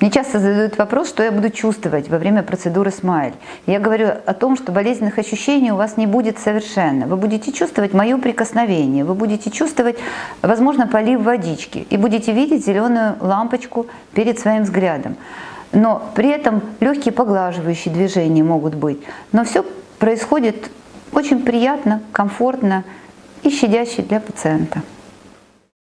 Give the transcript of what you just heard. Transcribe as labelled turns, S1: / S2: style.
S1: Мне часто задают вопрос, что я буду чувствовать во время процедуры смайль. Я говорю о том, что болезненных ощущений у вас не будет совершенно. Вы будете чувствовать мое прикосновение, вы будете чувствовать, возможно, полив водички и будете видеть зеленую лампочку перед своим взглядом. Но при этом легкие поглаживающие движения могут быть. Но все происходит очень приятно, комфортно и щадяще для пациента.